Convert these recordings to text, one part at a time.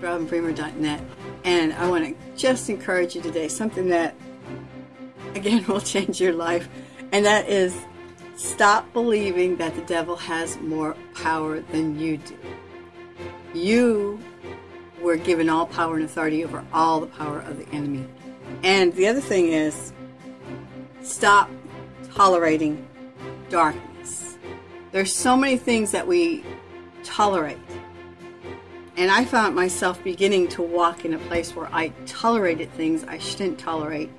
robinbremer.net. And I want to just encourage you today, something that, again, will change your life. And that is stop believing that the devil has more power than you do. You were given all power and authority over all the power of the enemy. And the other thing is stop tolerating darkness. There's so many things that we tolerate. And I found myself beginning to walk in a place where I tolerated things I shouldn't tolerate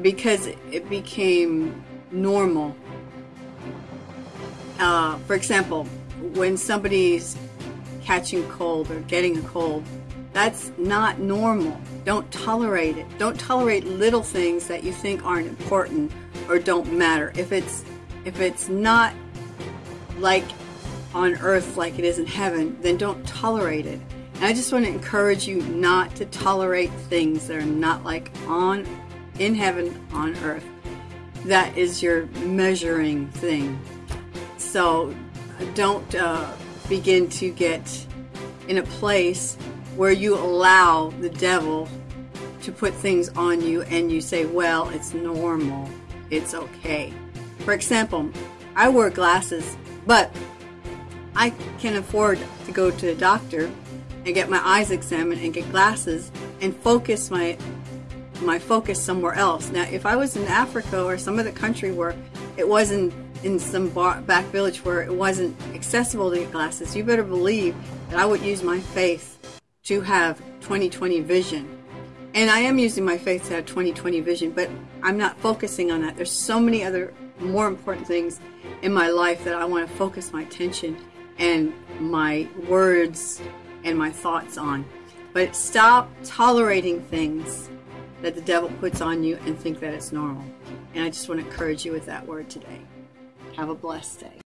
because it became normal. Uh, for example, when somebody's catching cold or getting a cold, that's not normal. Don't tolerate it. Don't tolerate little things that you think aren't important or don't matter. If it's if it's not like on earth like it is in heaven, then don't tolerate it. And I just want to encourage you not to tolerate things that are not like on in heaven on earth. That is your measuring thing. So don't uh, begin to get in a place where you allow the devil to put things on you and you say, well, it's normal, it's okay. For example, I wear glasses, but I can afford to go to a doctor and get my eyes examined and get glasses and focus my my focus somewhere else. Now, if I was in Africa or some other country where it wasn't in some bar, back village where it wasn't accessible to get glasses, you better believe that I would use my faith to have 20/20 vision. And I am using my faith to have 20/20 vision, but I'm not focusing on that. There's so many other more important things in my life that I want to focus my attention and my words and my thoughts on. But stop tolerating things that the devil puts on you and think that it's normal. And I just want to encourage you with that word today. Have a blessed day.